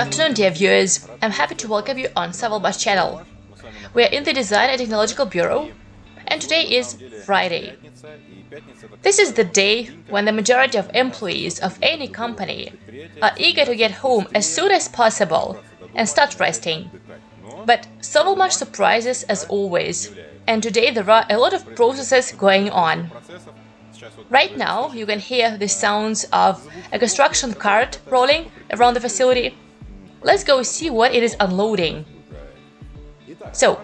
afternoon, dear viewers. I'm happy to welcome you on Sovelmash channel. We are in the Design and Technological Bureau, and today is Friday. This is the day when the majority of employees of any company are eager to get home as soon as possible and start resting. But Sovelmash surprises as always, and today there are a lot of processes going on. Right now, you can hear the sounds of a construction cart rolling around the facility. Let's go see what it is unloading. So,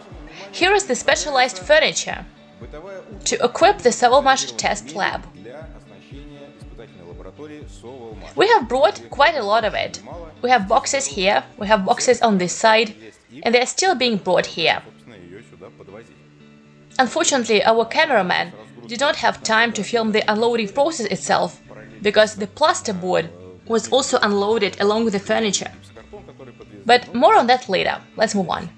here is the specialized furniture to equip the Sovelmash test lab. We have brought quite a lot of it. We have boxes here, we have boxes on this side, and they are still being brought here. Unfortunately, our cameraman did not have time to film the unloading process itself, because the plasterboard was also unloaded along with the furniture. But more on that later, let's move on.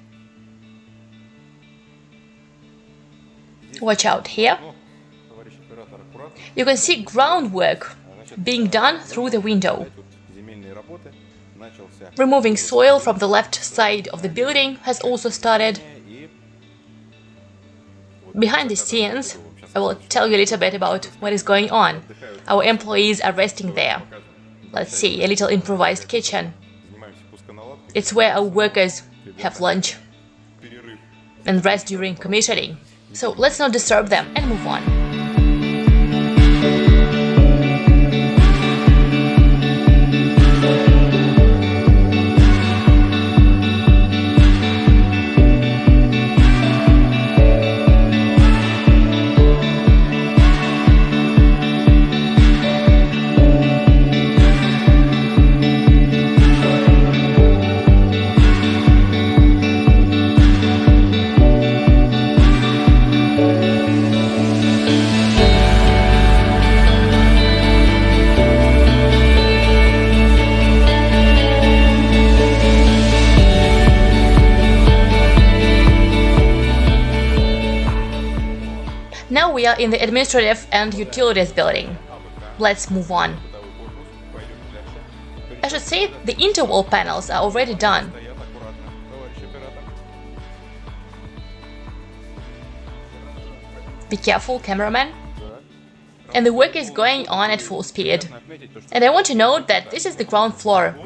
Watch out here. You can see groundwork being done through the window. Removing soil from the left side of the building has also started. Behind the scenes, I will tell you a little bit about what is going on. Our employees are resting there. Let's see, a little improvised kitchen. It's where our workers have lunch and rest during commissioning. So let's not disturb them and move on. Now we are in the administrative and utilities building. Let's move on. I should say the interwall panels are already done. Be careful, cameraman. And the work is going on at full speed. And I want to note that this is the ground floor.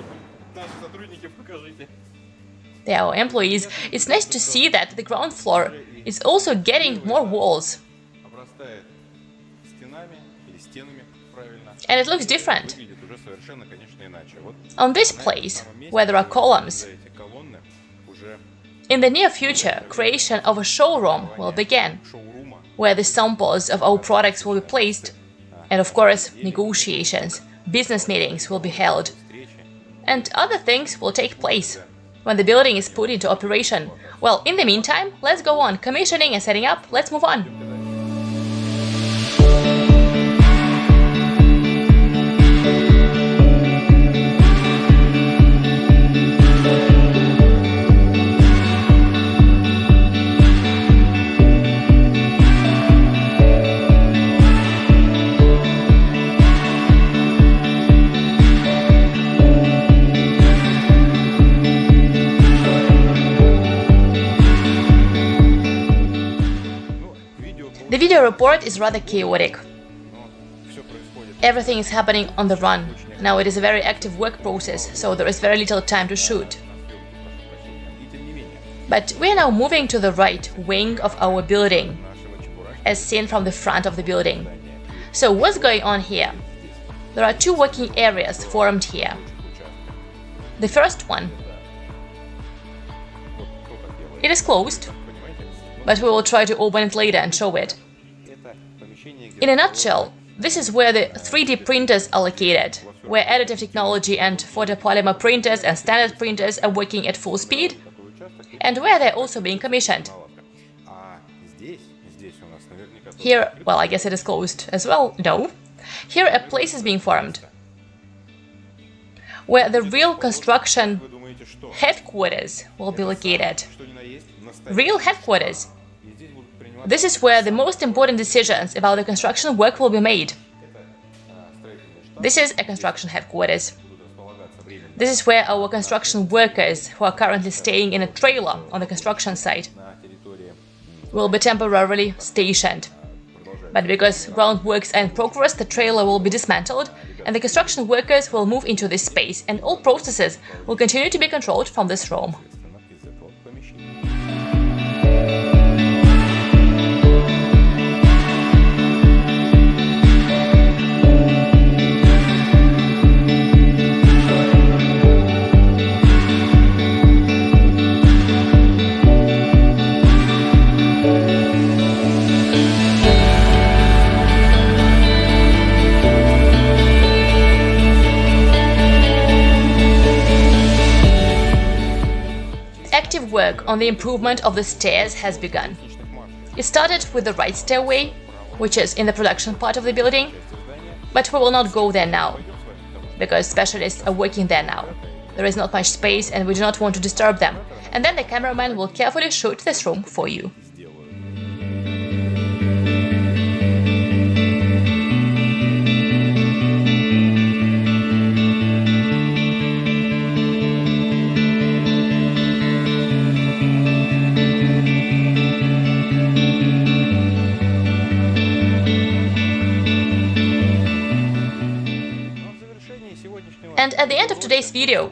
They are our employees. It's nice to see that the ground floor is also getting more walls. And it looks different. On this place, where there are columns, in the near future, creation of a showroom will begin, where the samples of our products will be placed, and of course, negotiations, business meetings will be held, and other things will take place when the building is put into operation. Well, in the meantime, let's go on commissioning and setting up, let's move on. The report is rather chaotic. Everything is happening on the run. Now it is a very active work process, so there is very little time to shoot. But we are now moving to the right wing of our building, as seen from the front of the building. So what's going on here? There are two working areas formed here. The first one, it is closed, but we will try to open it later and show it. In a nutshell, this is where the 3D printers are located, where additive technology and photopolymer printers and standard printers are working at full speed, and where they're also being commissioned. Here, well, I guess it is closed as well, no. Here a place is being formed, where the real construction headquarters will be located. Real headquarters this is where the most important decisions about the construction work will be made. This is a construction headquarters. This is where our construction workers, who are currently staying in a trailer on the construction site, will be temporarily stationed. But because groundworks are in progress, the trailer will be dismantled and the construction workers will move into this space and all processes will continue to be controlled from this room. Work on the improvement of the stairs has begun. It started with the right stairway, which is in the production part of the building, but we will not go there now, because specialists are working there now. There is not much space and we do not want to disturb them, and then the cameraman will carefully shoot this room for you. End of today's video,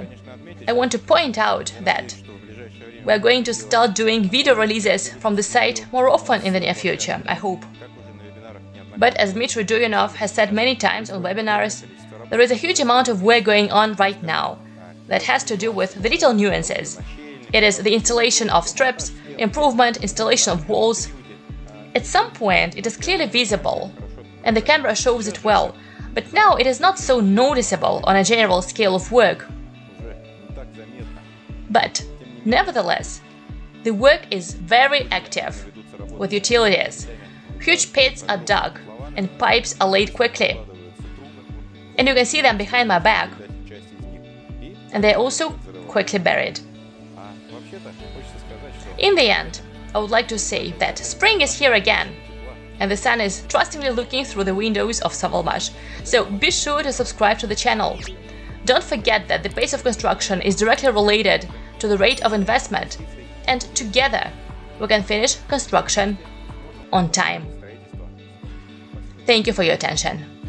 I want to point out that we're going to start doing video releases from the site more often in the near future, I hope. But as Dmitry Duyunov has said many times on webinars, there is a huge amount of work going on right now that has to do with the little nuances. It is the installation of strips, improvement, installation of walls. At some point, it is clearly visible, and the camera shows it well, but now it is not so noticeable on a general scale of work. But, nevertheless, the work is very active, with utilities. Huge pits are dug, and pipes are laid quickly. And you can see them behind my back. And they're also quickly buried. In the end, I would like to say that spring is here again, and the sun is trustingly looking through the windows of Sovelmash, so be sure to subscribe to the channel. Don't forget that the pace of construction is directly related to the rate of investment, and together we can finish construction on time. Thank you for your attention.